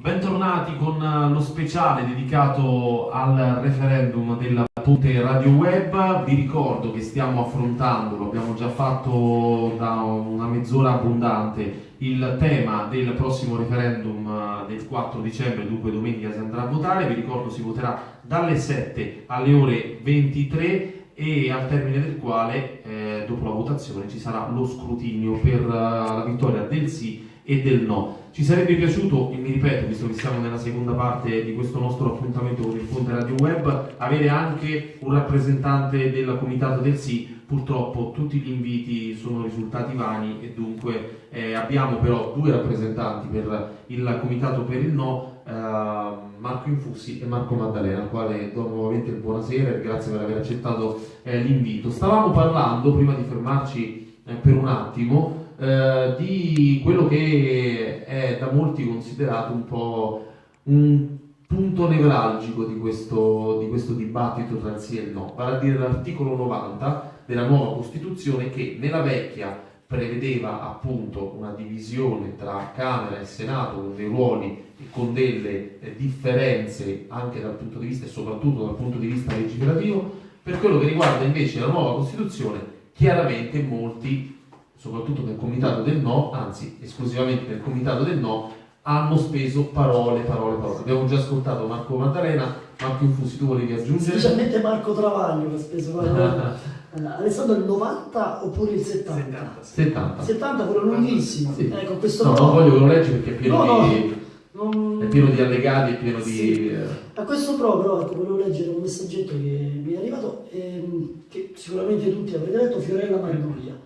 Bentornati con eh, lo speciale dedicato al referendum della Ponte Radio Web. Vi ricordo che stiamo affrontando, lo abbiamo già fatto da una mezz'ora abbondante, il tema del prossimo referendum eh, del 4 dicembre, dunque domenica si andrà a votare. Vi ricordo si voterà dalle 7 alle ore 23 e al termine del quale, eh, dopo la votazione, ci sarà lo scrutinio per uh, la vittoria del sì e del no. Ci sarebbe piaciuto, e mi ripeto, visto che siamo nella seconda parte di questo nostro appuntamento con il Ponte Radio Web, avere anche un rappresentante del Comitato del Sì. Purtroppo tutti gli inviti sono risultati vani e dunque eh, abbiamo però due rappresentanti per il Comitato per il No, eh, Marco Infussi e Marco Maddalena, al quale do nuovamente il buonasera e grazie per aver accettato eh, l'invito. Stavamo parlando, prima di fermarci eh, per un attimo, eh, di quello che è da molti considerato un po' un punto nevralgico di questo, di questo dibattito tra il sì e il no, vale a dire l'articolo 90 della nuova Costituzione che nella vecchia prevedeva appunto una divisione tra Camera e Senato con dei ruoli e con delle eh, differenze anche dal punto di vista e soprattutto dal punto di vista legislativo, per quello che riguarda invece la nuova Costituzione, chiaramente molti soprattutto nel comitato del no, anzi esclusivamente nel comitato del no, hanno speso parole, parole, parole. Abbiamo già ascoltato Marco Maddalena, Marco Infusi, tu volevi aggiungere? Specialmente Marco Travaglio che ha speso parole. Uh, Alessandro il 90 oppure il 70? 70. 70, quello lunghissimo. Sì. Ecco, questo no, non voglio che lo leggi perché è pieno, no, di, non... è pieno di allegati, è pieno sì. di... Eh. A questo pro però ecco, volevo leggere un messaggetto che mi è arrivato, ehm, che sicuramente tutti avrete letto, Fiorella Magnolia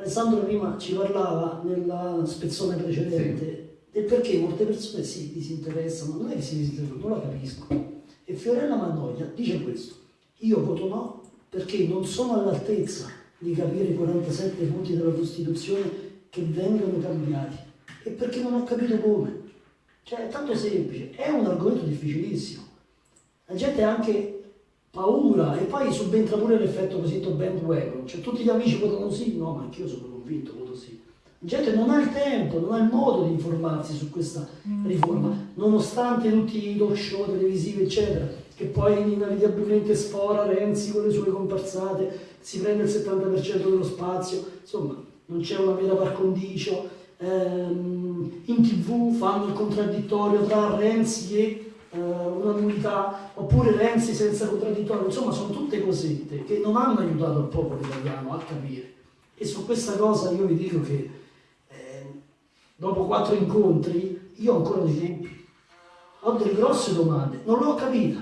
Alessandro prima ci parlava nella spezzone precedente sì. del perché molte persone si disinteressano, non è che si disinteressano, non la capisco. E Fiorella Mannoia dice questo, io voto no perché non sono all'altezza di capire i 47 punti della Costituzione che vengono cambiati e perché non ho capito come. Cioè è tanto semplice, è un argomento difficilissimo. La gente anche paura e poi subentra pure l'effetto cosiddetto bandwagon, cioè tutti gli amici votano sì, no, ma anch'io sono convinto, voto sì. La gente non ha il tempo, non ha il modo di informarsi su questa mm. riforma, nonostante tutti i talk show televisivi, eccetera, che poi inevitabilmente sfora Renzi con le sue comparsate, si prende il 70% dello spazio, insomma, non c'è una vera par condicio, ehm, in tv fanno il contraddittorio tra Renzi e eh, una nullità, oppure Renzi senza contraddittorio, insomma sono tutte cosette che non hanno aiutato il popolo italiano a capire. E su questa cosa io vi dico che eh, dopo quattro incontri io ho ancora dei dubbi, ho delle grosse domande, non l'ho capita,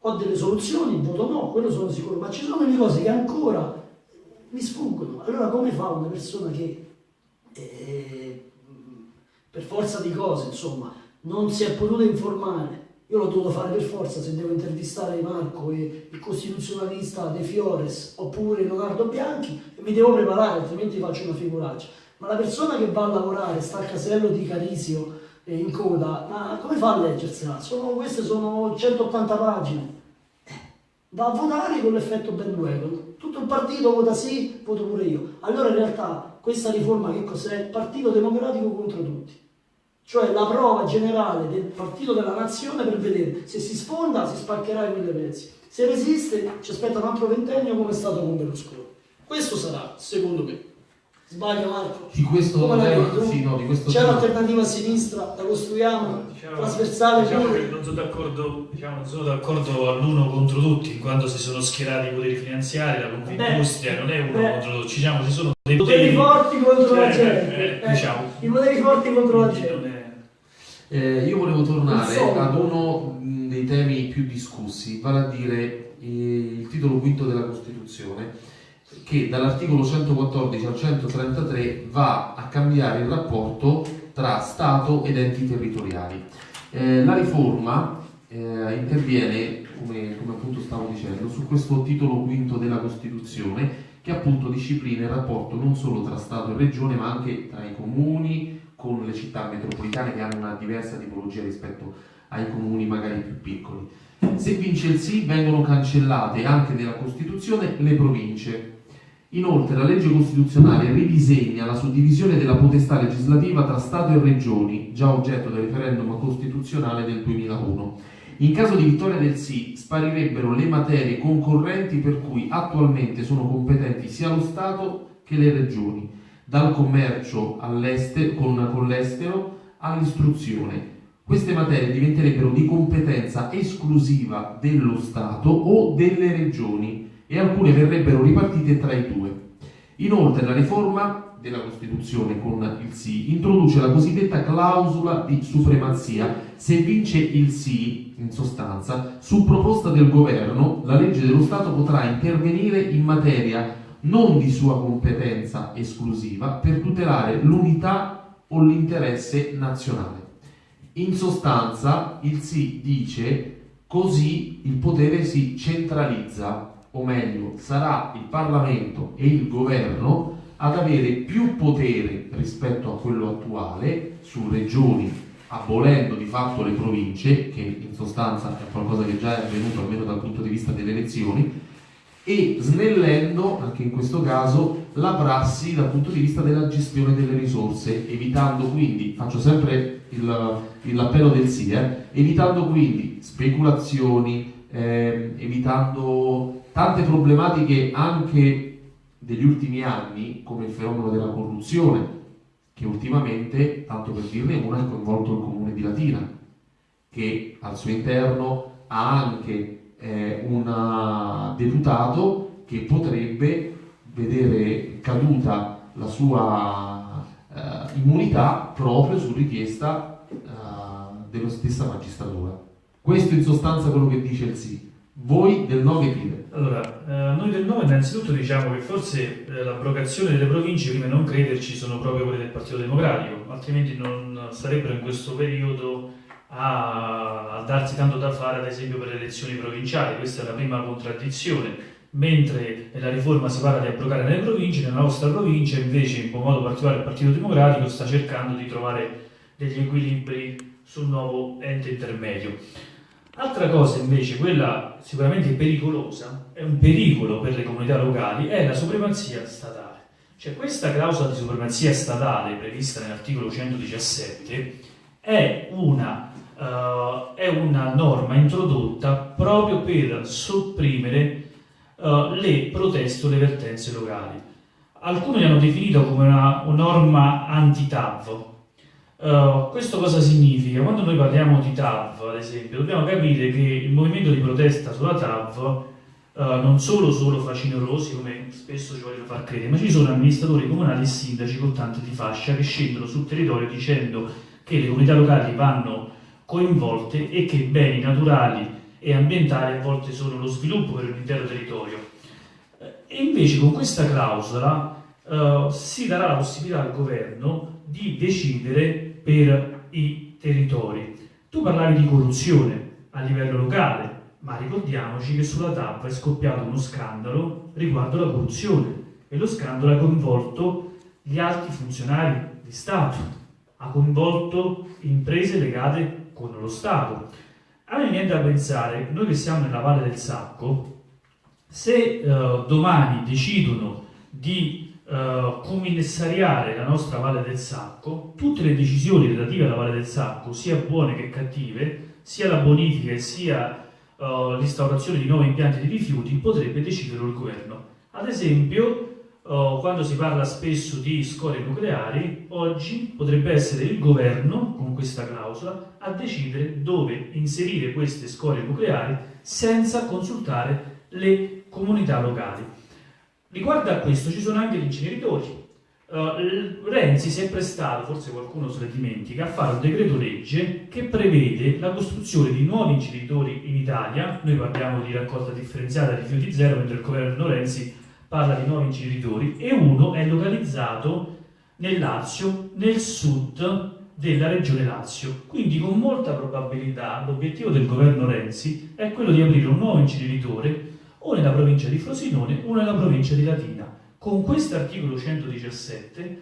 ho delle soluzioni, voto no, quello sono sicuro, ma ci sono delle cose che ancora mi sfuggono. Allora come fa una persona che eh, per forza di cose, insomma, non si è potuto informare. Io l'ho dovuto fare per forza se devo intervistare Marco e il costituzionalista De Fiores oppure Leonardo Bianchi e mi devo preparare, altrimenti faccio una figuraccia. Ma la persona che va a lavorare, sta al casello di Carisio eh, in coda, ma come fa a leggersela? Sono, queste sono 180 pagine. Eh, va a votare con l'effetto bandwagon. Tutto il partito vota sì, voto pure io. Allora in realtà questa riforma che cos'è? Partito democratico contro tutti cioè la prova generale del partito della nazione per vedere se si sfonda si spaccherà in mille pezzi. Se resiste ci aspetta un altro ventennio come è stato con Berlusconi. Questo sarà, secondo me. Sbaglio Marco? Di questo, sì, no, C'è un'alternativa a sinistra, la costruiamo, diciamo, trasversale diciamo pure. Non sono d'accordo diciamo, d'accordo all'uno contro tutti, quando si sono schierati i poteri finanziari, la Confindustria non è uno beh, contro tutti, diciamo, ci sono dei poteri, forti contro cioè, la gente. Eh, eh, diciamo, I poteri forti contro la gente. Eh, io volevo tornare ad uno dei temi più discussi, vale a dire eh, il titolo quinto della Costituzione, che dall'articolo 114 al 133 va a cambiare il rapporto tra Stato ed enti territoriali. Eh, la riforma eh, interviene, come, come appunto stavo dicendo, su questo titolo quinto della Costituzione che appunto disciplina il rapporto non solo tra Stato e Regione ma anche tra i comuni, con le città metropolitane che hanno una diversa tipologia rispetto ai comuni magari più piccoli. Se vince il sì vengono cancellate anche nella Costituzione le province. Inoltre la legge costituzionale ridisegna la suddivisione della potestà legislativa tra Stato e Regioni, già oggetto del referendum costituzionale del 2001. In caso di vittoria del sì, sparirebbero le materie concorrenti per cui attualmente sono competenti sia lo Stato che le regioni, dal commercio con, con l'estero all'istruzione. Queste materie diventerebbero di competenza esclusiva dello Stato o delle regioni e alcune verrebbero ripartite tra i due. Inoltre la riforma della Costituzione con il sì introduce la cosiddetta clausola di supremazia. Se vince il sì, in sostanza, su proposta del governo, la legge dello Stato potrà intervenire in materia non di sua competenza esclusiva per tutelare l'unità o l'interesse nazionale. In sostanza, il sì dice così il potere si centralizza o meglio, sarà il Parlamento e il governo ad avere più potere rispetto a quello attuale su regioni, abolendo di fatto le province, che in sostanza è qualcosa che già è avvenuto almeno dal punto di vista delle elezioni, e snellendo anche in questo caso la prassi dal punto di vista della gestione delle risorse, evitando quindi, faccio sempre l'appello del sì, eh, evitando quindi speculazioni, eh, evitando tante problematiche anche degli ultimi anni, come il fenomeno della corruzione, che ultimamente, tanto per dirne una, ha coinvolto il comune di Latina, che al suo interno ha anche eh, un deputato che potrebbe vedere caduta la sua eh, immunità proprio su richiesta eh, della stessa magistratura. Questo in sostanza è quello che dice il sì. Voi del no che dite? Allora, eh, noi del no innanzitutto diciamo che forse eh, l'abrogazione delle province, prima non crederci, sono proprio quelle del Partito Democratico, altrimenti non sarebbero in questo periodo a, a darsi tanto da fare, ad esempio, per le elezioni provinciali. Questa è la prima contraddizione. Mentre nella riforma si parla di abrogare le province, nella nostra provincia invece, in modo particolare il Partito Democratico, sta cercando di trovare degli equilibri sul nuovo ente intermedio. Altra cosa invece, quella sicuramente pericolosa, è un pericolo per le comunità locali, è la supremazia statale. Cioè questa clausola di supremazia statale prevista nell'articolo 117 è una, uh, è una, norma introdotta proprio per sopprimere uh, le proteste o le vertenze locali. Alcuni l'hanno definito come una, una norma anti-TAV, Uh, questo cosa significa? Quando noi parliamo di TAV, ad esempio, dobbiamo capire che il movimento di protesta sulla TAV uh, non solo sono facinorosi, come spesso ci vogliono far credere, ma ci sono amministratori comunali e sindaci con tante di fascia che scendono sul territorio dicendo che le comunità locali vanno coinvolte e che beni naturali e ambientali a volte sono lo sviluppo per l'intero territorio. E invece con questa clausola uh, si darà la possibilità al governo di decidere per i territori. Tu parlavi di corruzione a livello locale, ma ricordiamoci che sulla TAP è scoppiato uno scandalo riguardo la corruzione e lo scandalo ha coinvolto gli alti funzionari di Stato, ha coinvolto imprese legate con lo Stato. A me viene da pensare, noi che siamo nella Valle del Sacco, se uh, domani decidono di uh, commissariare la nostra Valle del Sacco, tutte le decisioni relative alla Valle del Sacco, sia buone che cattive, sia la bonifica sia uh, l'instaurazione di nuovi impianti di rifiuti, potrebbe decidere il governo. Ad esempio, uh, quando si parla spesso di scorie nucleari, oggi potrebbe essere il governo, con questa clausola, a decidere dove inserire queste scorie nucleari senza consultare le comunità locali. Riguardo a questo ci sono anche gli inceneritori. Uh, Renzi si è prestato, forse qualcuno se ne dimentica, a fare un decreto legge che prevede la costruzione di nuovi inceneritori in Italia. Noi parliamo di raccolta differenziata di rifiuti zero, mentre il governo Renzi parla di nuovi inceneritori e uno è localizzato nel Lazio, nel sud della regione Lazio. Quindi con molta probabilità l'obiettivo del governo Renzi è quello di aprire un nuovo inceneritore o nella provincia di Frosinone o nella provincia di Latina. Con questo articolo 117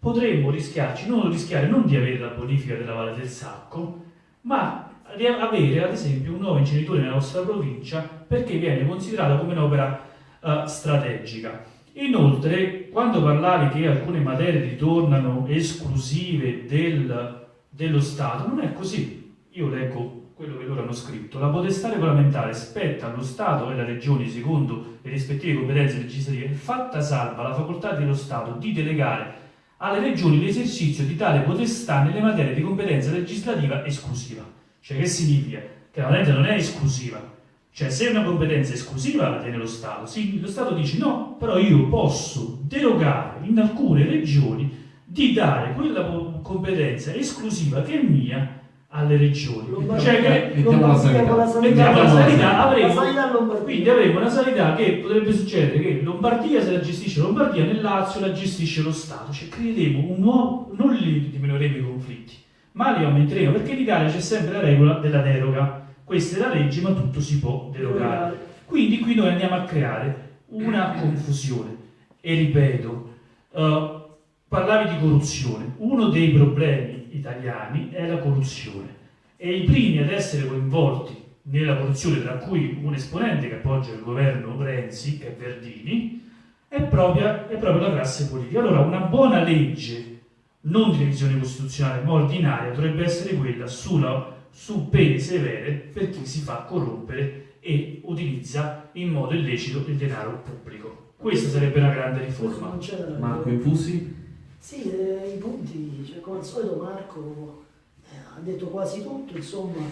potremmo rischiarci, non rischiare non di avere la bonifica della Valle del Sacco, ma di avere ad esempio un nuovo inceneritore nella nostra provincia perché viene considerato come un'opera uh, strategica. Inoltre, quando parlavi che alcune materie ritornano esclusive del, dello Stato, non è così. Io leggo quello che loro hanno scritto. La potestà regolamentare spetta allo Stato e alle regioni secondo le rispettive competenze legislative, fatta salva la facoltà dello Stato di delegare alle regioni l'esercizio di tale potestà nelle materie di competenza legislativa esclusiva. Cioè che significa? Che la potenza non è esclusiva, cioè, se una competenza esclusiva la tiene lo Stato, sì, lo Stato dice no, però io posso derogare in alcune regioni di dare quella competenza esclusiva che è mia alle regioni. Cioè che mettiamo la sanità. Mettiamo la sanità, avremo, quindi avremo una sanità che potrebbe succedere che Lombardia se la gestisce Lombardia, nel Lazio la gestisce lo Stato. Cioè creeremo un nuovo, non li diminuiremo i conflitti, ma li aumenteremo, perché in Italia c'è sempre la regola della deroga questa è la legge, ma tutto si può derogare. Quindi qui noi andiamo a creare una confusione. E ripeto, uh, parlavi di corruzione. Uno dei problemi italiani è la corruzione. E i primi ad essere coinvolti nella corruzione, tra cui un esponente che appoggia il governo Renzi, che è Verdini, è proprio, è proprio la classe politica. Allora, una buona legge, non di revisione costituzionale, ma ordinaria, dovrebbe essere quella sulla su pene severe per chi si fa corrompere e utilizza in modo illecito il denaro pubblico. Questa sarebbe una grande riforma. Marco Infusi? Sì, eh, i punti, cioè, come al solito Marco eh, ha detto quasi tutto, insomma,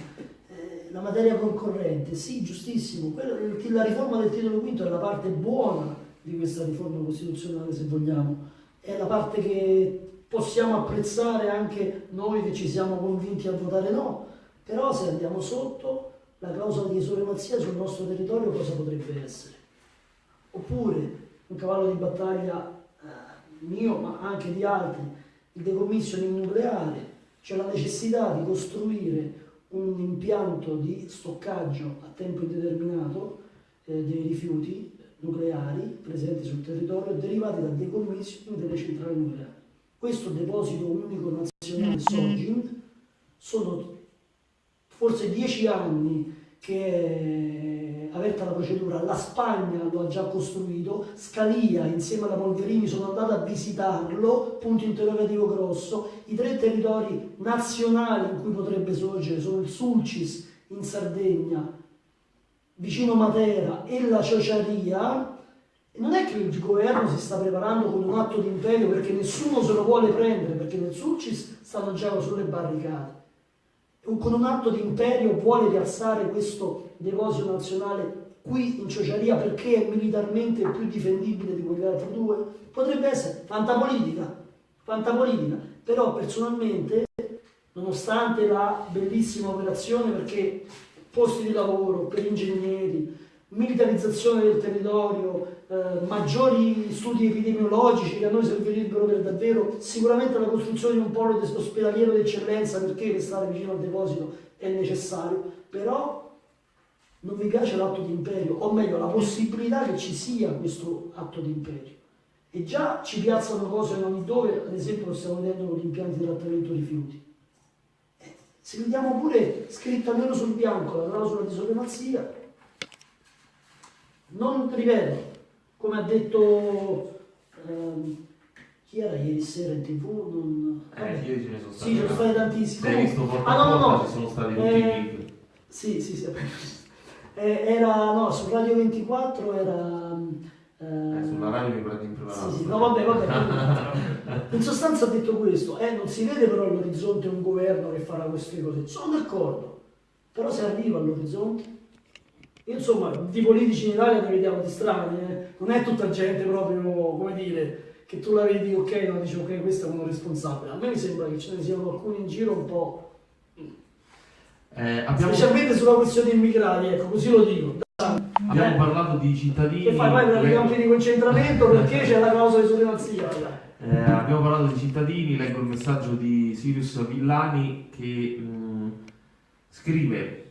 eh, la materia concorrente, sì, giustissimo, Quella, la riforma del titolo quinto è la parte buona di questa riforma costituzionale, se vogliamo, è la parte che possiamo apprezzare anche noi che ci siamo convinti a votare no, però se andiamo sotto, la clausola di supremazia sul nostro territorio cosa potrebbe essere? Oppure un cavallo di battaglia eh, mio, ma anche di altri, il decommissioning nucleare, c'è la necessità di costruire un impianto di stoccaggio a tempo indeterminato eh, dei rifiuti nucleari presenti sul territorio derivati dal decommissioning delle centrali nucleari. Questo deposito unico nazionale SOGIN sono forse dieci anni che è aperta la procedura, la Spagna lo ha già costruito, Scalia insieme alla Polverini sono andata a visitarlo, punto interrogativo grosso, i tre territori nazionali in cui potrebbe sorgere sono il Sulcis in Sardegna, vicino Matera e la Ciociaria, non è che il governo si sta preparando con un atto di imperio perché nessuno se lo vuole prendere, perché nel Sulcis stanno già sulle barricate con un atto di imperio vuole rialzare questo deposito nazionale qui in Ciociaria perché è militarmente più difendibile di quegli altri due? Potrebbe essere fantapolitica, fantapolitica. però personalmente, nonostante la bellissima operazione perché posti di lavoro per ingegneri, militarizzazione del territorio, eh, maggiori studi epidemiologici che a noi servirebbero per davvero, sicuramente la costruzione di un polo ospedaliero d'eccellenza perché restare vicino al deposito è necessario, però non mi piace l'atto di imperio, o meglio la possibilità che ci sia questo atto di imperio. E già ci piazzano cose in ogni dove, ad esempio lo stiamo vedendo con gli impianti di trattamento rifiuti. Eh, se vediamo pure scritta nero sul bianco la clausola di supremazia, non ripeto, come ha detto ehm, chi era ieri sera in tv? Non... Eh, ieri ce ne sono stati. Sì, ne sono stati tantissimi. Hai visto porta ah, no, no, no. ci sono stati tutti eh, i Sì, sì, sì. Eh, era, no, su Radio 24 era... Eh, eh, sulla radio mi prendi impreparato. Sì, sì, no, vabbè, vabbè. in sostanza ha detto questo, eh, non si vede però all'orizzonte un governo che farà queste cose. Sono d'accordo, però se arriva all'orizzonte insomma, di politici in Italia ne vediamo di strani, eh? non è tutta gente proprio, come dire, che tu la vedi, ok, no, dici ok, questo è uno responsabile. A me mi sembra che ce ne siano alcuni in giro un po'... Eh, abbiamo... Specialmente sulla questione immigrati, ecco, così lo dico. Abbiamo eh? parlato di cittadini... Che fai? Vai per i campi di concentramento perché c'è la clausola di supremazia. Eh, abbiamo parlato di cittadini, leggo il messaggio di Sirius Villani che mh, mm, scrive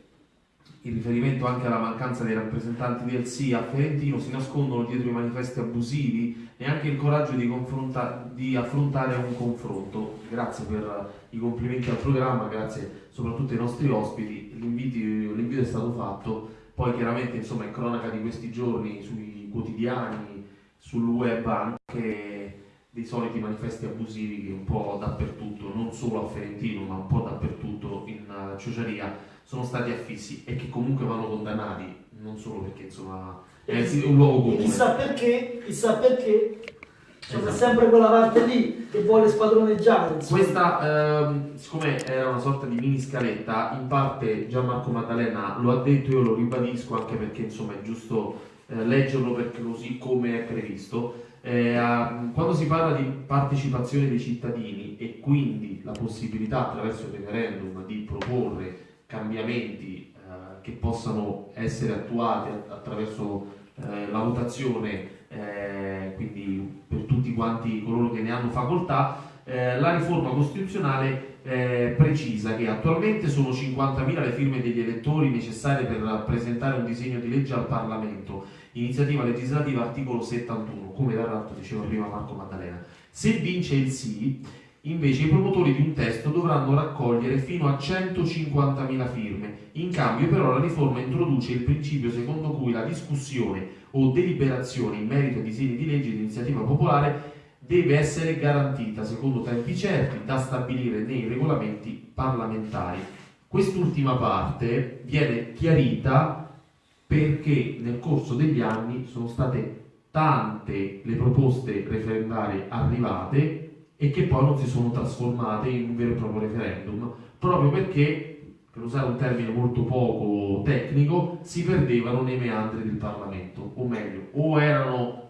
in riferimento anche alla mancanza dei rappresentanti del SIA a Ferentino, si nascondono dietro i manifesti abusivi e anche il coraggio di, di, affrontare un confronto. Grazie per i complimenti al programma, grazie soprattutto ai nostri ospiti, l'invito è stato fatto, poi chiaramente insomma in cronaca di questi giorni sui quotidiani, sul web anche dei soliti manifesti abusivi che un po' dappertutto, non solo a Ferentino, ma un po' dappertutto in uh, Ciociaria, sono stati affissi e che comunque vanno condannati, non solo perché insomma è un luogo comune. Chissà perché, chissà perché c'è Esatto. sempre quella parte lì che vuole spadroneggiare. insomma. Questa, ehm, siccome era una sorta di mini scaletta, in parte Gianmarco Maddalena lo ha detto, io lo ribadisco anche perché insomma è giusto eh, leggerlo perché così come è previsto. Eh, quando si parla di partecipazione dei cittadini e quindi la possibilità attraverso il referendum di proporre cambiamenti eh, che possano essere attuati att- attraverso eh, la votazione, eh, quindi per tutti quanti coloro che ne hanno facoltà, eh, la riforma costituzionale eh, precisa che attualmente sono 50.000 le firme degli elettori necessarie per presentare un disegno di legge al Parlamento, iniziativa legislativa articolo 71, come tra l'altro diceva prima Marco Maddalena. Se vince il sì, invece i promotori di un testo dovranno raccogliere fino a 150.000 firme. In cambio però la riforma introduce il principio secondo cui la discussione o deliberazione in merito ai disegni di legge di iniziativa popolare deve essere garantita secondo tempi certi da stabilire nei regolamenti parlamentari. Quest'ultima parte viene chiarita perché nel corso degli anni sono state tante le proposte referendarie arrivate e che poi non si sono trasformate in un vero e proprio referendum, proprio perché, per usare un termine molto poco tecnico, si perdevano nei meandri del Parlamento, o meglio, o erano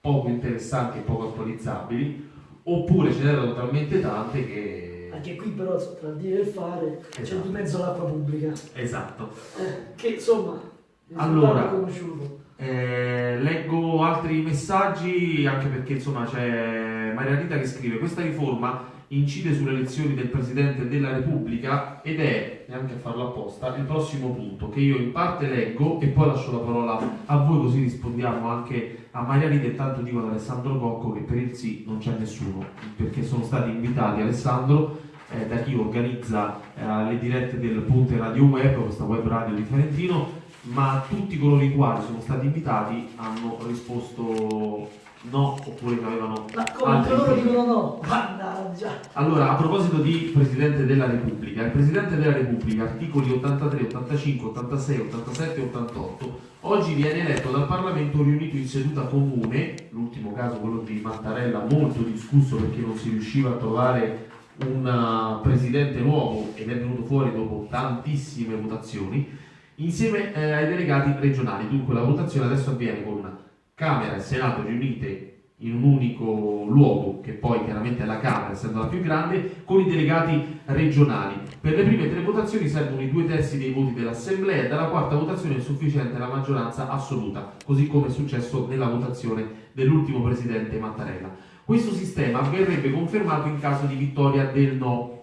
poco interessanti e poco attualizzabili, oppure ce n'erano talmente tante che... Anche qui però tra il dire e il fare c'è Esatto. di mezzo l'acqua pubblica, Esatto. eh, che insomma Allora. Eh, leggo altri messaggi anche perché insomma c'è Maria Rita che scrive questa riforma incide sulle elezioni del Presidente della Repubblica ed è, neanche a farlo apposta, il prossimo punto che io in parte leggo e poi lascio la parola a voi così rispondiamo anche a Maria Rita e tanto dico ad Alessandro Cocco che per il sì non c'è nessuno perché sono stati invitati Alessandro eh, da chi organizza eh, le dirette del Ponte Radio Web, questa web radio di Ferentino ma tutti coloro i quali sono stati invitati hanno risposto no oppure che avevano Ma come altri loro dicono no, mannaggia. Allora, a proposito di Presidente della Repubblica, il Presidente della Repubblica, articoli 83, 85, 86, 87 e 88, oggi viene eletto dal Parlamento riunito in seduta comune, l'ultimo caso quello di Mattarella, molto discusso perché non si riusciva a trovare un uh, presidente nuovo ed è venuto fuori dopo tantissime votazioni, insieme eh, ai delegati regionali. Dunque la votazione adesso avviene con Camera e Senato riunite in un unico luogo, che poi chiaramente è la Camera, essendo la più grande, con i delegati regionali. Per le prime tre votazioni servono i due terzi dei voti dell'Assemblea e dalla quarta votazione è sufficiente la maggioranza assoluta, così come è successo nella votazione dell'ultimo presidente Mattarella. Questo sistema verrebbe confermato in caso di vittoria del no.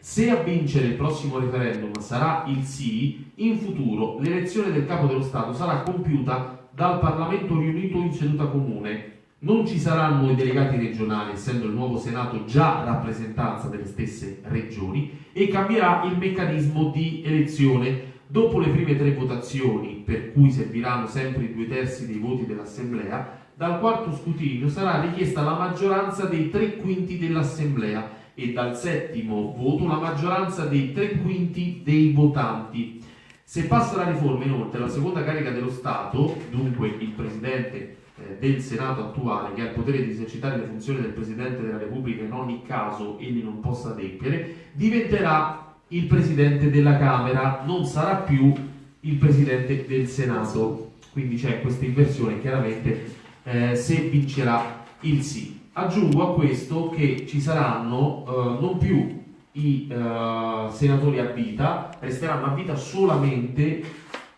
Se a vincere il prossimo referendum sarà il sì, in futuro l'elezione del capo dello Stato sarà compiuta dal Parlamento riunito in seduta comune. Non ci saranno i delegati regionali, essendo il nuovo Senato già rappresentanza delle stesse regioni, e cambierà il meccanismo di elezione. Dopo le prime tre votazioni, per cui serviranno sempre i due terzi dei voti dell'Assemblea, dal quarto scrutinio sarà richiesta la maggioranza dei tre quinti dell'Assemblea e dal settimo voto la maggioranza dei tre quinti dei votanti. Se passa la riforma, inoltre, la seconda carica dello Stato, dunque il Presidente eh, del Senato attuale, che ha il potere di esercitare le funzioni del Presidente della Repubblica in ogni caso egli non possa adempiere, diventerà il Presidente della Camera, non sarà più il Presidente del Senato. Quindi c'è questa inversione, chiaramente eh, se vincerà il sì. Aggiungo a questo che ci saranno eh, non più i eh, senatori a vita, resteranno a vita solamente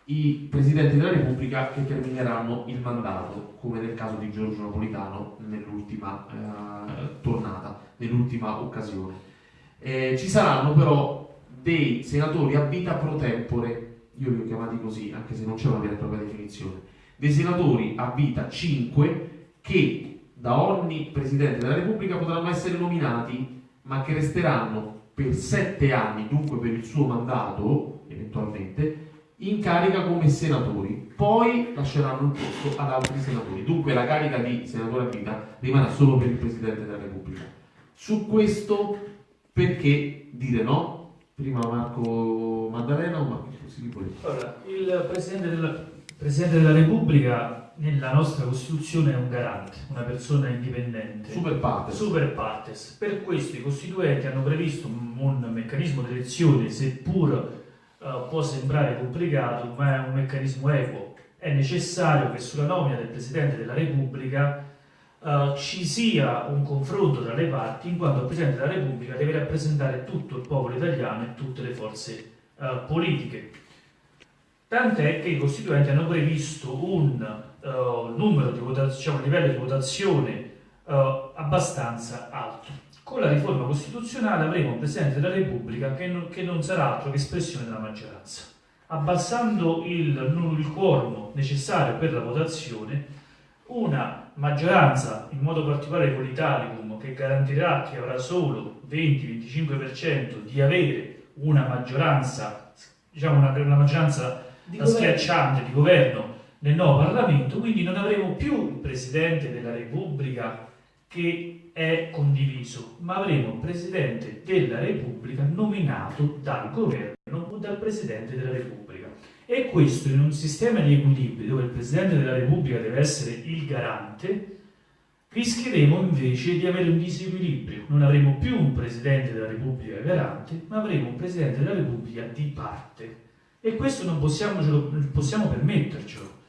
i presidenti della Repubblica che termineranno il mandato, come nel caso di Giorgio Napolitano nell'ultima eh, tornata, nell'ultima occasione. Eh, ci saranno però dei senatori a vita pro tempore, io li ho chiamati così, anche se non c'è una vera e propria definizione, dei senatori a vita 5 che da ogni Presidente della Repubblica potranno essere nominati, ma che resteranno per sette anni, dunque per il suo mandato, eventualmente, in carica come senatori, poi lasceranno il posto ad altri senatori. Dunque la carica di senatore a vita rimarrà solo per il Presidente della Repubblica. Su questo perché dire no? Prima Marco Maddalena o Marco Filippo? Allora, il Presidente della, Presidente della Repubblica nella nostra Costituzione è un garante, una persona indipendente. Super partes. Super partes. Per questo i costituenti hanno previsto un, un meccanismo di elezione, seppur uh, può sembrare complicato, ma è un meccanismo equo. È necessario che sulla nomina del Presidente della Repubblica uh, ci sia un confronto tra le parti, in quanto il Presidente della Repubblica deve rappresentare tutto il popolo italiano e tutte le forze uh, politiche. Tant'è che i costituenti hanno previsto un numero di votazioni, diciamo, un livello di votazione abbastanza alto. Con la riforma costituzionale avremo un Presidente della Repubblica che non, che non sarà altro che espressione della maggioranza. Abbassando il, il quorum necessario per la votazione, una maggioranza, in modo particolare con l'Italicum, che garantirà che avrà solo 20-25% di avere una maggioranza, diciamo una, una maggioranza di schiacciante di governo nel nuovo Parlamento, quindi non avremo più il Presidente della Repubblica che è condiviso, ma avremo un Presidente della Repubblica nominato dal governo o dal Presidente della Repubblica. E questo in un sistema di equilibri dove il Presidente della Repubblica deve essere il garante, rischieremo invece di avere un disequilibrio. Non avremo più un Presidente della Repubblica garante, ma avremo un Presidente della Repubblica di parte. E questo non possiamo, possiamo permettercelo,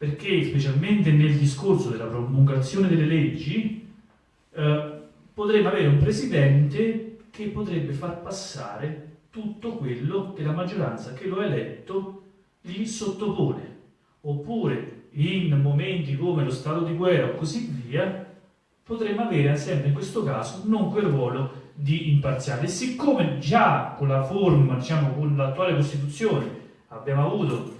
perché specialmente nel discorso della promulgazione delle leggi, eh, potremmo avere un presidente che potrebbe far passare tutto quello che la maggioranza che lo ha eletto gli sottopone. Oppure in momenti come lo stato di guerra o così via, potremmo avere sempre in questo caso non quel ruolo di imparziale. Siccome già con la forma, diciamo con l'attuale Costituzione, abbiamo avuto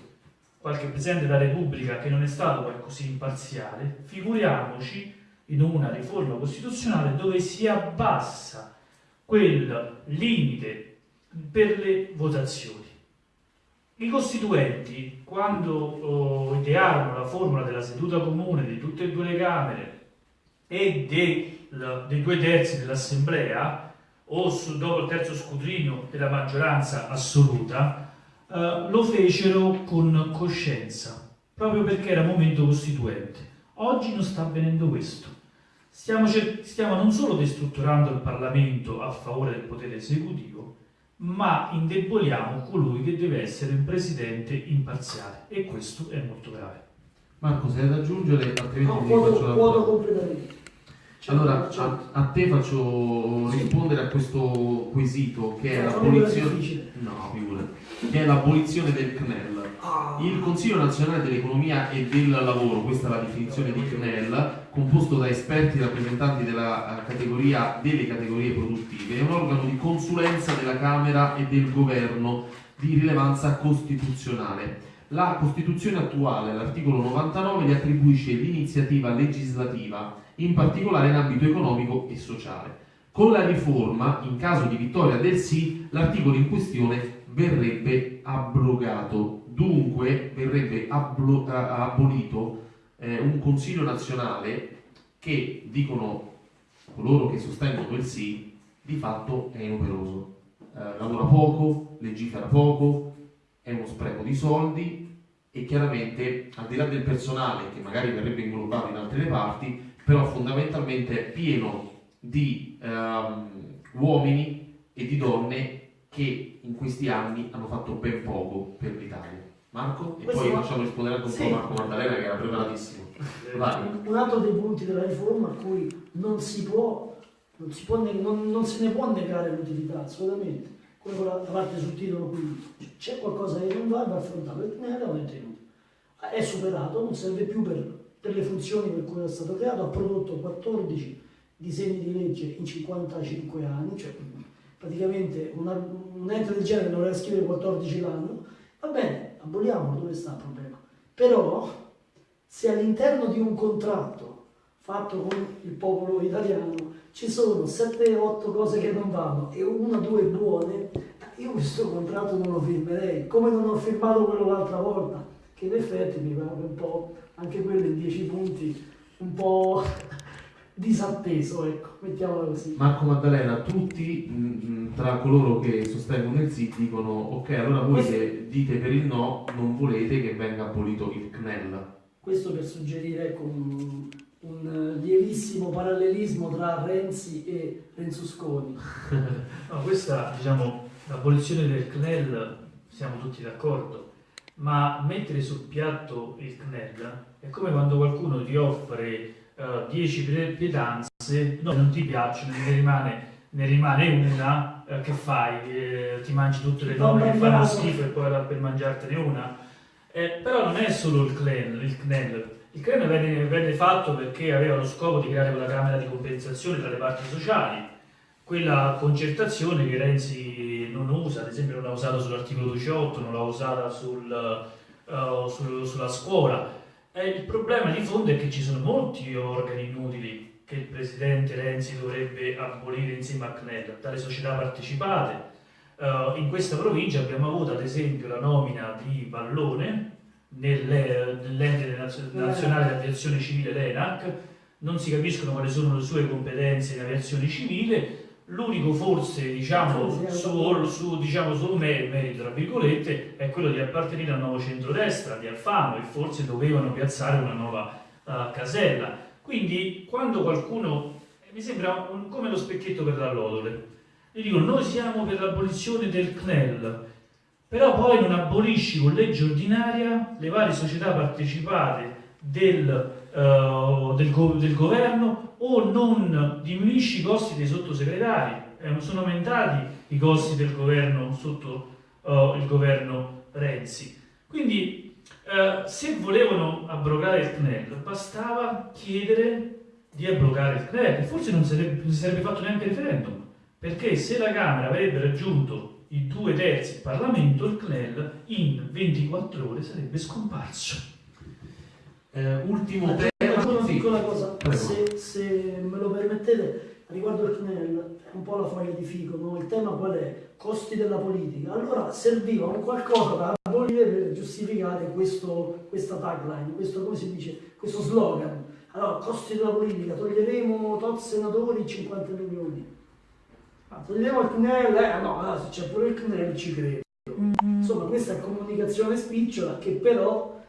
qualche Presidente della Repubblica che non è stato poi così imparziale, figuriamoci in una riforma costituzionale dove si abbassa quel limite per le votazioni. I costituenti, quando oh, idearono la formula della seduta comune di tutte e due le Camere e dei, la, dei due terzi dell'Assemblea, o su, dopo il terzo scrutinio della maggioranza assoluta, eh, lo fecero con coscienza, proprio perché era momento costituente. Oggi non sta avvenendo questo. Stiamo, stiamo non solo destrutturando il Parlamento a favore del potere esecutivo, ma indeboliamo colui che deve essere un presidente imparziale e questo è molto grave. Marco, se hai da aggiungere, altrimenti no, può, può completamente. Allora, a, a, te faccio rispondere a questo quesito che è l'abolizione, no, che è l'abolizione del CNEL. Ah. Il Consiglio nazionale dell'economia e del lavoro, questa è la definizione di CNEL, composto da esperti rappresentanti della eh, categoria, delle categorie produttive, è un organo di consulenza della Camera e del Governo di rilevanza costituzionale. La Costituzione attuale, all'articolo 99, gli attribuisce l'iniziativa legislativa in particolare in ambito economico e sociale. Con la riforma, in caso di vittoria del sì, l'articolo in questione verrebbe abrogato. Dunque verrebbe ablo- abolito eh, un Consiglio nazionale che, dicono coloro che sostengono quel sì, di fatto è inoperoso. Eh, lavora poco, legifera poco, è uno spreco di soldi e chiaramente al di là del personale che magari verrebbe inglobato in altre parti, però fondamentalmente è pieno di um, uomini e di donne che in questi anni hanno fatto ben poco per l'Italia. Marco? E Questo poi va... facciamo rispondere anche un sì. po' Marco Maddalena che era preparatissimo. Vai. Un altro dei punti della riforma a cui non si può, non, si può non, non se ne può negare l'utilità, assolutamente. Quello la, la parte sul titolo qui, c'è qualcosa che non va, va affrontato, ne abbiamo tenuto. È superato, non serve più per per le funzioni per cui è stato creato, ha prodotto 14 disegni di legge in 55 anni, cioè praticamente una, un ente del genere dovrebbe scrivere 14 l'anno, va bene, aboliamolo, dove sta il problema? Però se all'interno di un contratto fatto con il popolo italiano ci sono 7-8 cose che non vanno e una o due buone, io questo contratto non lo firmerei, come non ho firmato quello l'altra volta, che in effetti mi pare un po', anche quello in 10 punti, un po' disatteso, ecco, mettiamola così. Marco Maddalena, tutti mh, tra coloro che sostengono il sì dicono ok, allora voi che dite per il no non volete che venga abolito il CNEL. Questo per suggerire ecco, un, un lievissimo parallelismo tra Renzi e Renzusconi. No, questa, diciamo, l'abolizione del CNEL siamo tutti d'accordo, ma mettere sul piatto il CNEL è come quando qualcuno ti offre 10 uh, pietanze, no, non ti piacciono, ne rimane, ne rimane una, uh, che fai? Eh, ti mangi tutte le nove che fanno schifo e poi per mangiartene una? Eh, però non è solo il CNEL, il CNEL. Il CNEL venne, venne fatto perché aveva lo scopo di creare quella camera di compensazione tra le parti sociali, quella concertazione che Renzi non usa, ad esempio non l'ha usata sull'articolo 18, non l'ha usata sul, uh, sul, sulla scuola, e il problema di fondo è che ci sono molti organi inutili che il presidente Renzi dovrebbe abolire insieme a CNEL, dalle società partecipate. Uh, in questa provincia abbiamo avuto ad esempio la nomina di Vallone nell'ente nazionale di aviazione civile l'ENAC, non si capiscono quali sono le sue competenze in aviazione civile, L'unico forse, diciamo, suo, su, diciamo, suo merito, tra virgolette, è quello di appartenere al nuovo centrodestra di Alfano e forse dovevano piazzare una nuova uh, casella. Quindi quando qualcuno, eh, mi sembra un, come lo specchietto per l'allodole, gli dico noi siamo per l'abolizione del CNEL, però poi non abolisci con legge ordinaria le varie società partecipate del, uh, del, go del governo o non diminuisci i costi dei sottosegretari, eh, sono aumentati i costi del governo sotto uh, il governo Renzi. Quindi uh, se volevano abrogare il CNEL bastava chiedere di abrogare il CNEL forse non si sarebbe fatto neanche referendum, perché se la Camera avrebbe raggiunto i due terzi del Parlamento, il CNEL in 24 ore sarebbe scomparso. Eh, ultimo tema piccola cosa, se, se, me lo permettete, riguardo il CNEL, è un po' la foglia di fico, no? il tema qual è? Costi della politica. Allora serviva un qualcosa da abolire per giustificare questo, questa tagline, questo, come si dice, questo slogan. Allora, costi della politica, toglieremo tot senatori 50 milioni. Ah, toglieremo il CNEL, eh, no, allora, se c'è pure il CNEL ci credo. Insomma, questa è comunicazione spicciola che però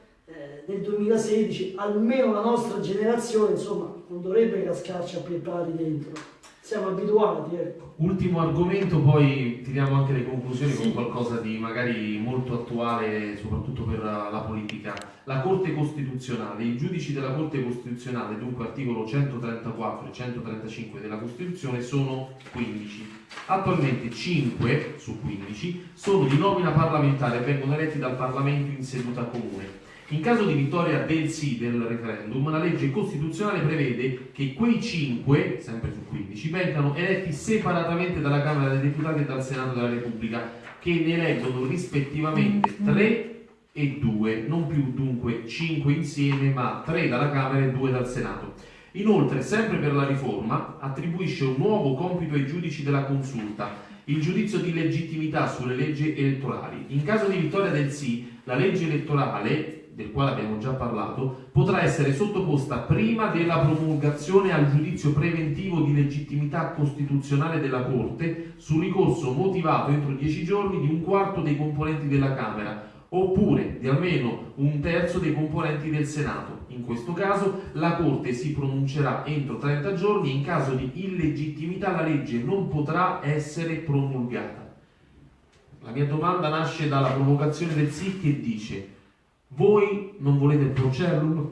nel 2016, almeno la nostra generazione, insomma, non dovrebbe cascarci a piedi pari dentro. Siamo abituati, ecco. Ultimo argomento, poi tiriamo anche le conclusioni sì. con qualcosa di magari molto attuale, soprattutto per la politica. La Corte Costituzionale, i giudici della Corte Costituzionale, dunque articolo 134 e 135 della Costituzione, sono 15. Attualmente 5 su 15 sono di nomina parlamentare e vengono eletti dal Parlamento in seduta comune. In caso di vittoria del sì del referendum, la legge costituzionale prevede che quei 5, sempre su 15, vengano eletti separatamente dalla Camera dei Deputati e dal Senato della Repubblica, che ne eleggono rispettivamente 3 e 2, non più dunque 5 insieme, ma 3 dalla Camera e 2 dal Senato. Inoltre, sempre per la riforma, attribuisce un nuovo compito ai giudici della consulta, il giudizio di legittimità sulle leggi elettorali. In caso di vittoria del sì, la legge elettorale del quale abbiamo già parlato, potrà essere sottoposta prima della promulgazione al giudizio preventivo di legittimità costituzionale della Corte su ricorso motivato entro dieci giorni di un quarto dei componenti della Camera oppure di almeno un terzo dei componenti del Senato. In questo caso la Corte si pronuncerà entro 30 giorni e in caso di illegittimità la legge non potrà essere promulgata. La mia domanda nasce dalla provocazione del sì che dice voi non volete il Procellum?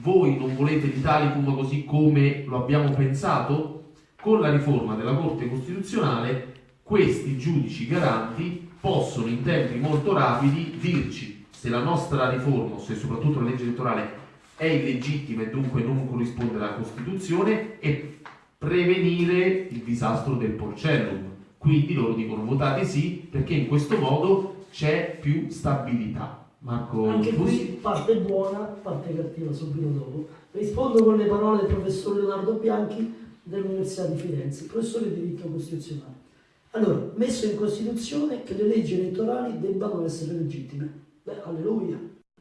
Voi non l'Italia l'Italicum così come lo abbiamo pensato? Con la riforma della Corte Costituzionale questi giudici garanti possono in tempi molto rapidi dirci se la nostra riforma, se soprattutto la legge elettorale è illegittima e dunque non corrisponde alla Costituzione e prevenire il disastro del porcellum. Quindi loro dicono votate sì perché in questo modo c'è più stabilità. Marco Anche qui parte buona, parte cattiva subito dopo. Rispondo con le parole del professor Leonardo Bianchi dell'Università di Firenze, professore di diritto costituzionale. Allora, messo in Costituzione che le leggi elettorali debbano essere legittime. Beh, alleluia.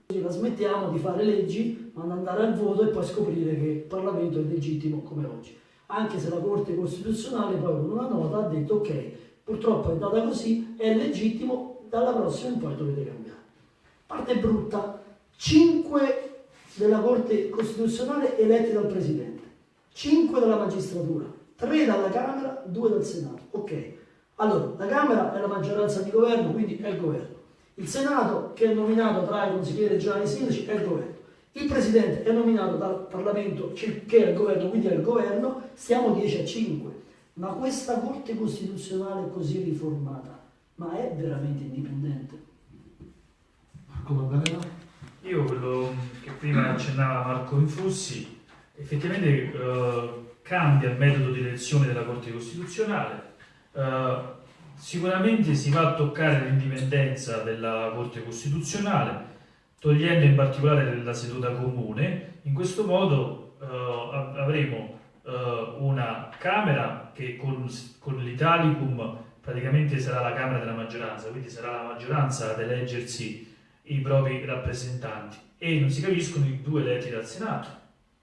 La smettiamo di fare leggi, ma andare al voto e poi scoprire che il Parlamento è legittimo come oggi. Anche se la Corte Costituzionale poi con una nota ha detto ok, purtroppo è andata così, è legittimo, dalla prossima in poi dovete cambiare. Parte brutta, 5 della Corte Costituzionale eletti dal Presidente, 5 dalla magistratura, 3 dalla Camera, 2 dal Senato. Ok, allora la Camera è la maggioranza di governo, quindi è il governo. Il Senato, che è nominato tra i consiglieri regionali e sindaci, è il governo. Il Presidente è nominato dal Parlamento, che è il governo, quindi è il governo, stiamo 10 a 5. Ma questa Corte Costituzionale così riformata, ma è veramente indipendente? Maddalena? Io quello che prima accennava Marco Infussi, effettivamente eh, cambia il metodo di elezione della Corte Costituzionale, eh, sicuramente si va a toccare l'indipendenza della Corte Costituzionale, togliendo in particolare la seduta comune, in questo modo eh, avremo eh, una Camera che con, con l'Italicum praticamente sarà la Camera della maggioranza, quindi sarà la maggioranza ad eleggersi i propri rappresentanti e non si capiscono i due eletti dal Senato,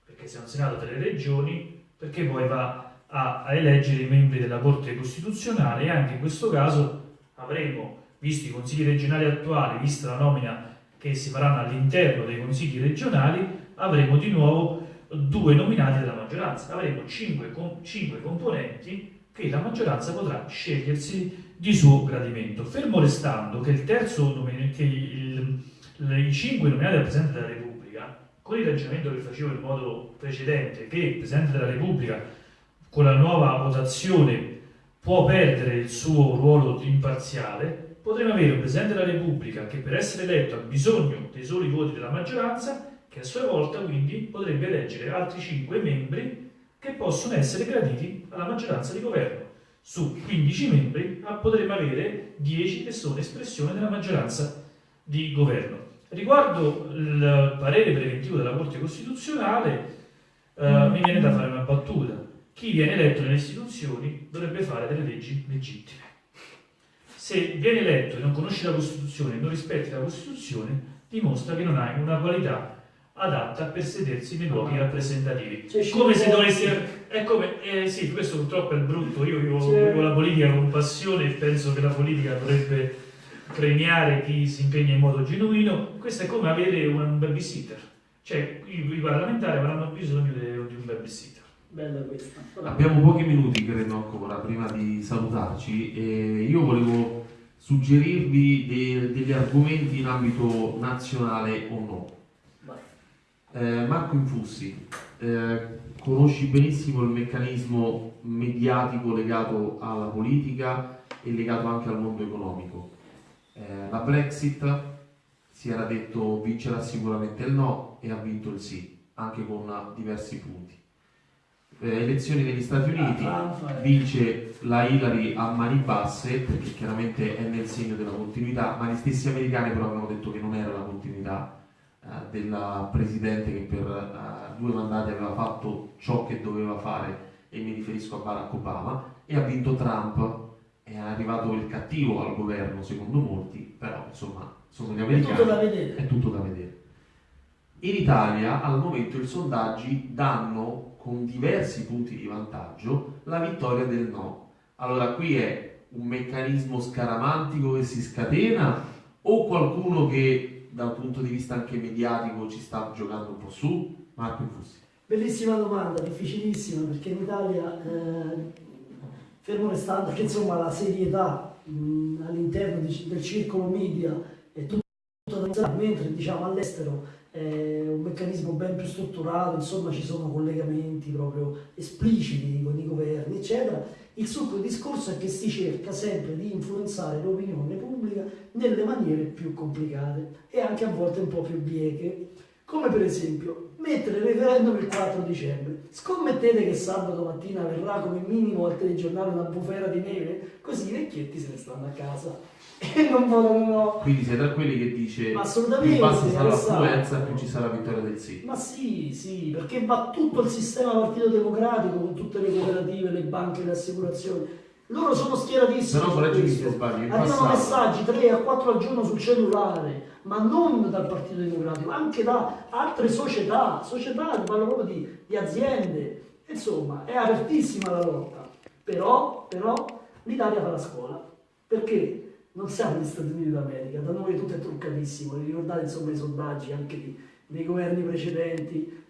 perché se è un Senato delle regioni, perché poi va a, a eleggere i membri della Corte Costituzionale e anche in questo caso avremo, visto i consigli regionali attuali, vista la nomina che si faranno all'interno dei consigli regionali, avremo di nuovo due nominati della maggioranza. Avremo cinque, cinque componenti che la maggioranza potrà scegliersi di suo gradimento, fermo restando che il terzo che il, i cinque nominati dal Presidente della Repubblica, con il ragionamento che facevo in modo precedente, che il Presidente della Repubblica con la nuova votazione può perdere il suo ruolo imparziale, potremo avere un Presidente della Repubblica che per essere eletto ha bisogno dei soli voti della maggioranza che a sua volta quindi potrebbe eleggere altri 5 membri che possono essere graditi alla maggioranza di governo. Su 15 membri potremmo avere 10 che sono espressione della maggioranza di governo. Riguardo il parere preventivo della Corte Costituzionale, eh, mi viene da fare una battuta. Chi viene eletto nelle istituzioni dovrebbe fare delle leggi legittime. Se viene eletto e non conosce la Costituzione e non rispetti la Costituzione, dimostra che non hai una qualità adatta per sedersi nei luoghi rappresentativi. Cioè, come se dovessi... È come... Eh, sì, questo purtroppo è brutto. Io vivo la politica con passione e penso che la politica dovrebbe premiare chi si impegna in modo genuino. Questo è come avere un babysitter. Cioè, i, i parlamentari avranno bisogno di, di un babysitter. Bella questa. Abbiamo pochi minuti, credo ancora, prima di salutarci. E io volevo suggerirvi de degli argomenti in ambito nazionale o no eh, Marco Infussi, eh, conosci benissimo il meccanismo mediatico legato alla politica e legato anche al mondo economico. Eh, la Brexit si era detto vincerà sicuramente il no e ha vinto il sì, anche con diversi punti. Eh, elezioni negli Stati Uniti vince la Hillary a mani basse perché chiaramente è nel segno della continuità, ma gli stessi americani però avevano detto che non era la continuità eh, della Presidente che per uh, due mandati aveva fatto ciò che doveva fare e mi riferisco a Barack Obama e ha vinto Trump è arrivato il cattivo al governo secondo molti però insomma sono gli americani è tutto da vedere, è tutto da vedere. in Italia al momento i sondaggi danno con diversi punti di vantaggio la vittoria del no allora qui è un meccanismo scaramantico che si scatena o qualcuno che dal punto di vista anche mediatico ci sta giocando un po' su? Marco Infussi. Bellissima domanda, difficilissima, perché in Italia, eh, fermo restando che insomma la serietà all'interno del circolo media è tutto da mentre diciamo all'estero è un meccanismo ben più strutturato, insomma ci sono collegamenti proprio espliciti con i governi, eccetera, il succo del discorso è che si cerca sempre di influenzare l'opinione pubblica nelle maniere più complicate e anche a volte un po' più bieche, come per esempio mettere il referendum il 4 dicembre. Scommettete che sabato mattina verrà come minimo al telegiornale una bufera di neve, così i vecchietti se ne stanno a casa e non votano no. Quindi sei tra quelli che dice ma assolutamente, più bassa sarà l'affluenza più ci sarà la vittoria del sì. Ma sì, sì, perché va tutto il sistema partito democratico con tutte le cooperative, le banche, le assicurazioni. Loro sono schieratissimi. Però correggimi se sbaglio, Arrivano passato- messaggi 3 a 4 al giorno sul cellulare, ma non dal Partito Democratico, anche da altre società, società, parlo proprio di, di aziende. Insomma, è apertissima la lotta. Però, però l'Italia fa la scuola. Perché? Non siamo negli Stati Uniti d'America, da noi tutto è truccatissimo. Vi ricordate insomma i sondaggi anche di- dei governi precedenti?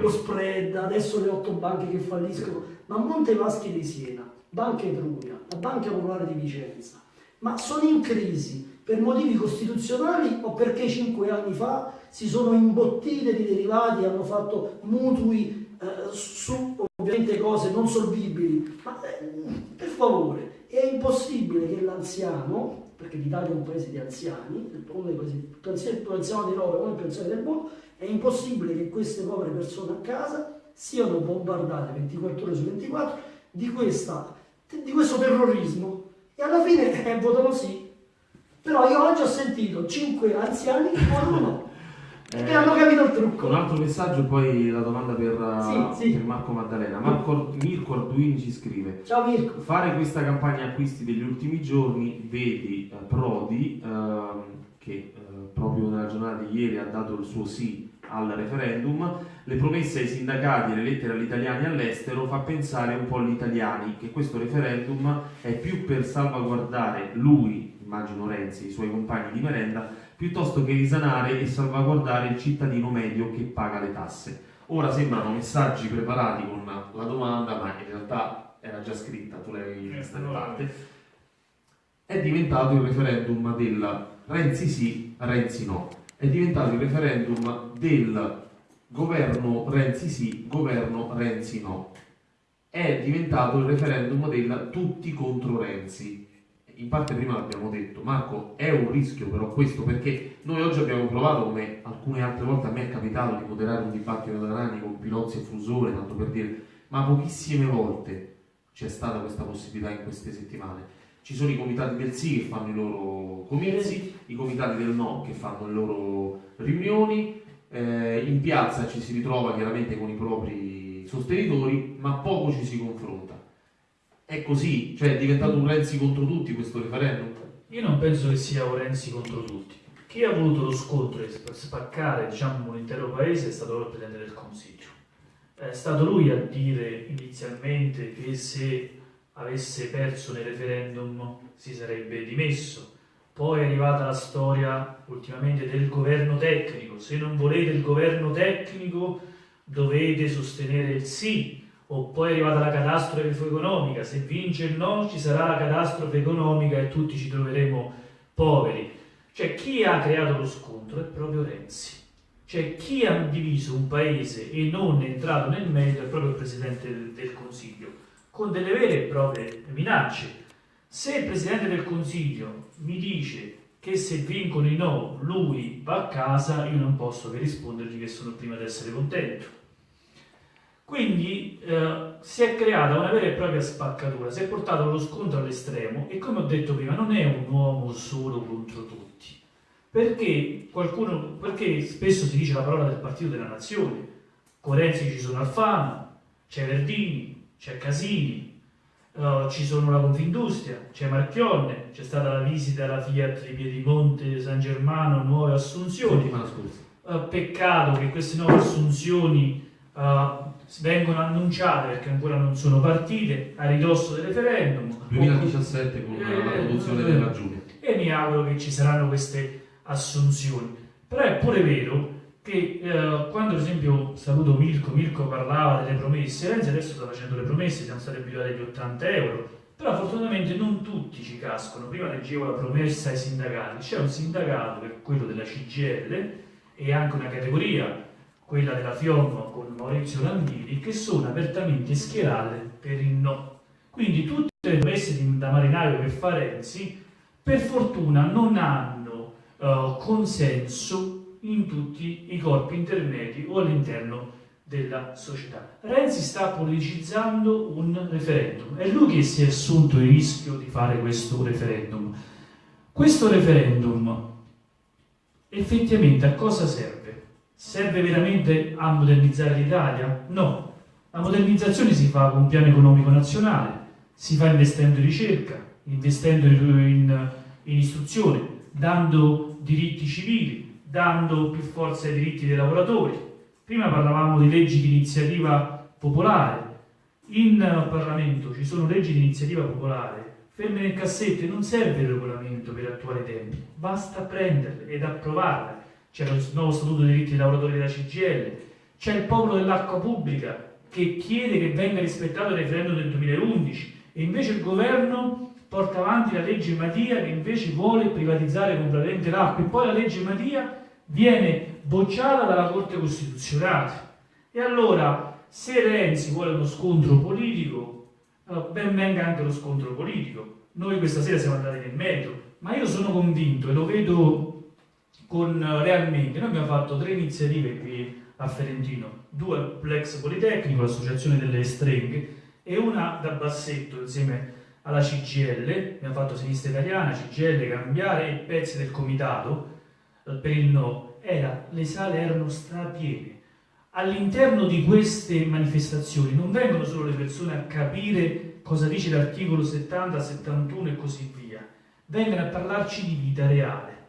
Lo spread, adesso le otto banche che falliscono, ma Monte Paschi di Siena, Banca Etruria, la Banca Popolare di Vicenza, ma sono in crisi per motivi costituzionali o perché cinque anni fa si sono imbottite di derivati, hanno fatto mutui eh, su ovviamente cose non solvibili, ma eh, per favore, è impossibile che l'anziano, perché l'Italia è un paese di anziani, uno dei paesi più anziani, anziano d'Europa, uno più anziani del mondo, è impossibile che queste povere persone a casa siano bombardate 24 ore su 24 di, questa, di questo terrorismo e alla fine eh, votano sì. Però io oggi ho sentito 5 anziani che votano no, perché Eh, hanno capito il Un trucco. altro messaggio e poi la domanda per, uh, Sì, sì. per Marco Maddalena. Marco, Mirko Arduini ci scrive. Ciao Mirko. Fare questa campagna acquisti degli ultimi giorni, vedi eh, Prodi, ehm, che eh, proprio nella giornata di ieri ha dato il suo sì al referendum, le promesse ai sindacati e le lettere agli italiani all'estero fa pensare un po' agli italiani che questo referendum è più per salvaguardare lui, immagino Renzi, i suoi compagni di merenda, piuttosto che risanare e salvaguardare il cittadino medio che paga le tasse. Ora sembrano messaggi preparati con la domanda, ma in realtà era già scritta, tu l'hai vista in parte. È diventato il referendum del Renzi sì, Renzi no. È diventato il referendum del governo Renzi sì, governo Renzi no. È diventato il referendum del tutti contro Renzi. In parte prima l'abbiamo detto, Marco, è un rischio però questo perché noi oggi abbiamo provato, come alcune altre volte a me è capitato di moderare un dibattito da Rani con Pilozzi e Fusone, tanto per dire, ma pochissime volte c'è stata questa possibilità in queste settimane. Ci sono i comitati del sì che fanno i loro comizi, i comitati del no che fanno le loro riunioni, eh, in piazza ci si ritrova chiaramente con i propri sostenitori, ma poco ci si confronta. È così, cioè è diventato un Renzi contro tutti questo referendum? Io non penso che sia un Renzi contro tutti. Chi ha voluto lo scontro e sp- spaccare diciamo, l'intero paese è stato il Presidente del Consiglio. È stato lui a dire inizialmente che se avesse perso nel referendum si sarebbe dimesso. Poi è arrivata la storia ultimamente del governo tecnico. Se non volete il governo tecnico dovete sostenere il sì. O poi è arrivata la catastrofe economica. Se vince il no ci sarà la catastrofe economica e tutti ci troveremo poveri. Cioè chi ha creato lo scontro è proprio Renzi. Cioè chi ha diviso un paese e non è entrato nel merito è proprio il Presidente del- del Consiglio, con delle vere e proprie minacce. Se il Presidente del Consiglio mi dice che se vincono i no lui va a casa, io non posso che rispondergli che sono il primo ad essere contento. Quindi eh, si è creata una vera e propria spaccatura, si è portato lo scontro all'estremo e come ho detto prima non è un uomo solo contro tutti, perché, qualcuno, perché spesso si dice la parola del partito della nazione, con Renzi ci sono Alfano, c'è Verdini, c'è Casini, eh, ci sono la Confindustria, c'è Marchionne, c'è stata la visita alla Fiat di Piedimonte, San Germano, nuove assunzioni. Scorsa. Eh, peccato che queste nuove assunzioni eh, vengono annunciate perché ancora non sono partite a ridosso del referendum. 2017 con la Eh, produzione eh, della Giulia. E mi auguro che ci saranno queste assunzioni. Però è pure vero che eh, quando ad esempio saluto Mirko, Mirko parlava delle promesse, Renzi adesso sta facendo le promesse, siamo stati abituati agli 80 euro, però fortunatamente non tutti ci cascano. Prima leggevo la promessa ai sindacati, c'è un sindacato che è quello della CGL e anche una categoria, quella della FIOM con Maurizio Landini, che sono apertamente schierate per il no. Quindi tutte le promesse da marinaio che fa Renzi, per fortuna non hanno eh, consenso in tutti i corpi intermedi o all'interno della società. Renzi sta politicizzando un referendum, è lui che si è assunto il rischio di fare questo referendum. Questo referendum effettivamente a cosa serve? Serve veramente a modernizzare l'Italia? No, la modernizzazione si fa con un piano economico nazionale, si fa investendo in ricerca, investendo in, in istruzione, dando diritti civili, dando più forza ai diritti dei lavoratori. Prima parlavamo di leggi di iniziativa popolare. In Parlamento ci sono leggi di iniziativa popolare ferme nel cassetto e non serve il regolamento per attuare i tempi, basta prenderle ed approvarle. C'è il nuovo statuto dei diritti dei lavoratori della CGL, c'è il popolo dell'acqua pubblica che chiede che venga rispettato il referendum del 2011 e invece il governo porta avanti la legge Madia che invece vuole privatizzare completamente l'acqua e poi la legge Madia viene bocciata dalla Corte Costituzionale. E allora, se Renzi vuole uno scontro politico, ben venga anche lo scontro politico. Noi questa sera siamo andati nel merito, ma io sono convinto e lo vedo con realmente. Noi abbiamo fatto tre iniziative qui a Ferentino, due Plex Politecnico, l'associazione delle streghe, e una da Bassetto insieme alla CGL, abbiamo fatto Sinistra Italiana, CGL, Cambiare e pezzi del comitato eh, per il no. Era, le sale erano strapiene all'interno di queste manifestazioni non vengono solo le persone a capire cosa dice l'articolo 70, 71 e così via, vengono a parlarci di vita reale,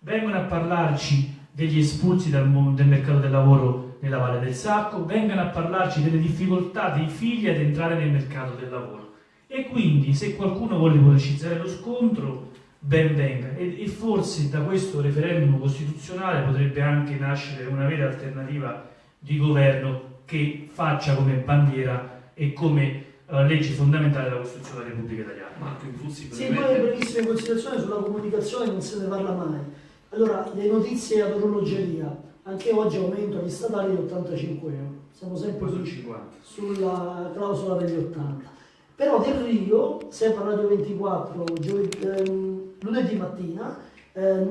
vengono a parlarci degli espulsi dal mondo del mercato del lavoro nella Valle del Sacco, vengono a parlarci delle difficoltà dei figli ad entrare nel mercato del lavoro. E quindi se qualcuno vuole pubblicizzare lo scontro, ben venga. E, e forse da questo referendum costituzionale potrebbe anche nascere una vera alternativa di governo che faccia come bandiera e come uh, legge fondamentale la Costituzione della Repubblica Italiana. Marco Infussi, sì, poi brevissime considerazioni sulla comunicazione non se ne parla mai. Allora, le notizie ad orologeria, anche oggi aumento agli statali di 85 euro, siamo sempre su 50. sulla clausola degli 80. Però Del Rio, sempre a Radio 24, giovedì, ehm, lunedì mattina, eh,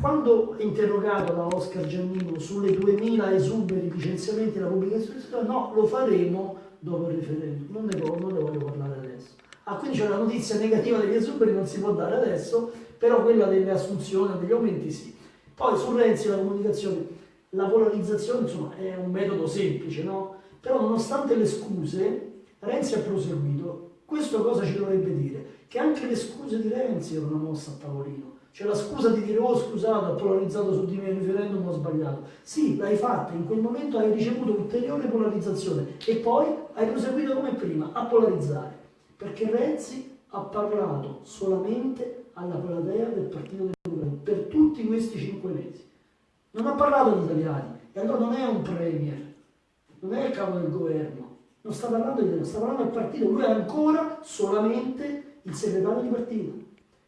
quando interrogato da Oscar Giannino sulle 2000 esuberi licenziamenti della pubblica istruzione, no, lo faremo dopo il referendum, non ne, non ne voglio parlare adesso. Ah, quindi c'è la notizia negativa degli esuberi, non si può dare adesso, però quella delle assunzioni, degli aumenti sì. Poi su Renzi la comunicazione, la polarizzazione insomma è un metodo semplice, no? Però nonostante le scuse, Renzi ha proseguito. Questo cosa ci dovrebbe dire? Che anche le scuse di Renzi erano mossa a tavolino c'è la scusa di dire, oh scusate, ho polarizzato su di me il referendum, ho sbagliato. Sì, l'hai fatta, in quel momento hai ricevuto ulteriore polarizzazione e poi hai proseguito come prima, a polarizzare. Perché Renzi ha parlato solamente alla platea del Partito Democratico per tutti questi cinque mesi. Non ha parlato agli italiani e allora non è un premier, non è il capo del governo, non sta parlando di italiano, sta parlando del partito, lui è ancora solamente il segretario di partito.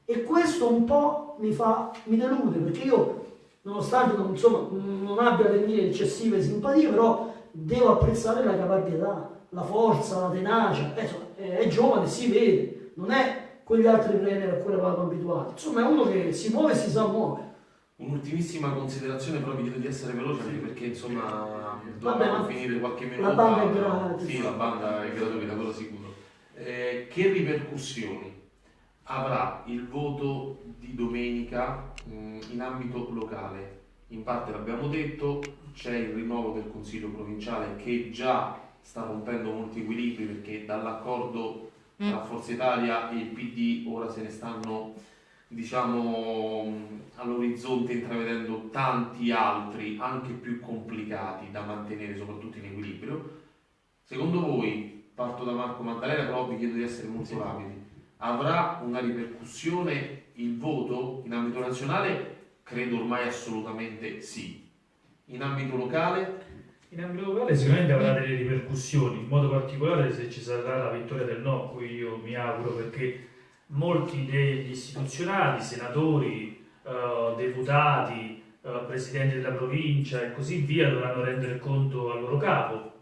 E questo un po' mi fa, mi delude, perché io, nonostante non, insomma, non abbia le mie eccessive simpatie, però devo apprezzare la caparbietà, la forza, la tenacia, eh, insomma, è, è, giovane, si vede, non è quegli altri premier a cui eravamo abituati, insomma è uno che si muove e si sa muovere. Un'ultimissima considerazione, però vi chiedo di essere veloce perché insomma dobbiamo finire qualche minuto. La banda è gratuita. Sì, la banda è gratuita, quello sicuro. Eh, che ripercussioni avrà il voto di domenica mh, in ambito locale. In parte l'abbiamo detto, c'è il rinnovo del Consiglio provinciale che già sta rompendo molti equilibri perché dall'accordo tra mm. Forza Italia e il PD ora se ne stanno diciamo all'orizzonte intravedendo tanti altri anche più complicati da mantenere soprattutto in equilibrio. Secondo voi, parto da Marco Maddalena però vi chiedo di essere molto rapidi avrà una ripercussione il voto in ambito nazionale? Credo ormai assolutamente sì. In ambito locale? In ambito locale sicuramente avrà delle ripercussioni, in modo particolare se ci sarà la vittoria del no, cui io mi auguro perché molti degli istituzionali, senatori, eh, deputati, eh, presidenti della provincia e così via dovranno rendere conto al loro capo,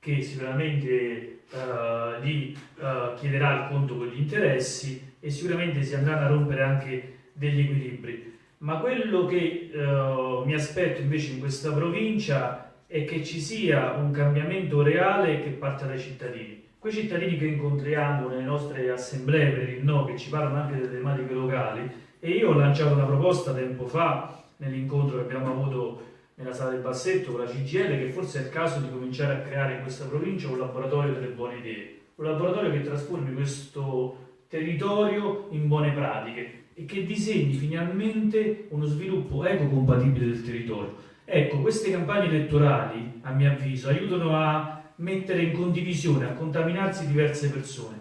che sicuramente uh, gli uh, chiederà il conto con gli interessi e sicuramente si andranno a rompere anche degli equilibri. Ma quello che uh, mi aspetto invece in questa provincia è che ci sia un cambiamento reale che parte dai cittadini. Quei cittadini che incontriamo nelle nostre assemblee per il no, che ci parlano anche delle tematiche locali, e io ho lanciato una proposta tempo fa nell'incontro che abbiamo avuto nella sala del Bassetto con la CGL che forse è il caso di cominciare a creare in questa provincia un laboratorio delle buone idee. un laboratorio che trasformi questo territorio in buone pratiche e che disegni finalmente uno sviluppo ecocompatibile del territorio. Ecco, queste campagne elettorali, a mio avviso, aiutano a mettere in condivisione, a contaminarsi diverse persone.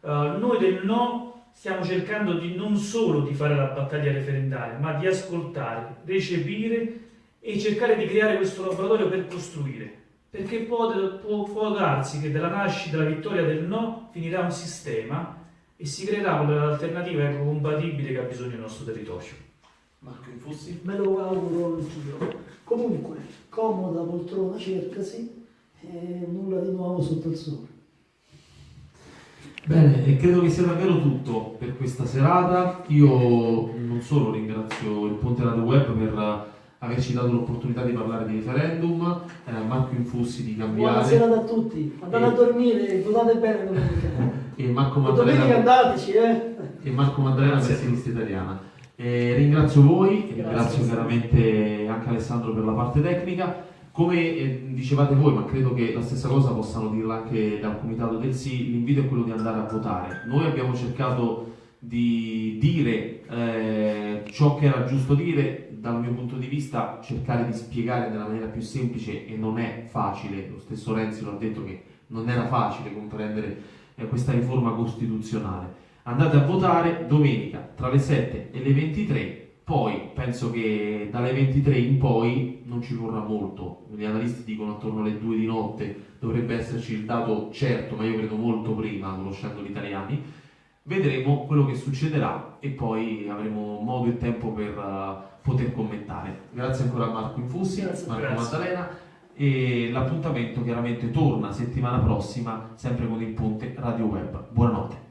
Uh, noi del no stiamo cercando di non solo di fare la battaglia referendaria, ma di ascoltare, recepire e cercare di creare questo laboratorio per costruire. Perché può, può, può darsi che dalla nascita, dalla vittoria del no, finirà un sistema e si creerà un'alternativa ecocompatibile che ha bisogno del nostro territorio. Marco Infussi? Me lo auguro anch'io. Comunque, comoda poltrona cercasi e nulla di nuovo sotto il sole. Bene, e credo che sia davvero tutto per questa serata. Io non solo ringrazio il Ponte Radio Web per averci dato l'opportunità di parlare di referendum, eh, Marco Infussi di cambiare. Buonasera a tutti, andate e... a dormire, votate bene domenica. e Marco Maddalena. Domenica andateci, eh. E Marco Maddalena per Sinistra Italiana. E ringrazio voi, e ringrazio chiaramente anche Alessandro per la parte tecnica. Come eh, dicevate voi, ma credo che la stessa cosa possano dirla anche dal comitato del sì, l'invito è quello di andare a votare. Noi abbiamo cercato di dire eh, ciò che era giusto dire, dal mio punto di vista cercare di spiegare nella maniera più semplice e non è facile, lo stesso Renzi lo ha detto che non era facile comprendere eh, questa riforma costituzionale. Andate a votare domenica tra le 7 e le 23 poi penso che dalle 23 in poi non ci vorrà molto, gli analisti dicono attorno alle 2 di notte dovrebbe esserci il dato certo, ma io credo molto prima, conoscendo gli italiani. Vedremo quello che succederà e poi avremo modo e tempo per uh, poter commentare. Grazie ancora a Marco Infussi, Grazie, Marco grazie. Maddalena e l'appuntamento chiaramente torna settimana prossima sempre con il Ponte Radio Web. Buonanotte.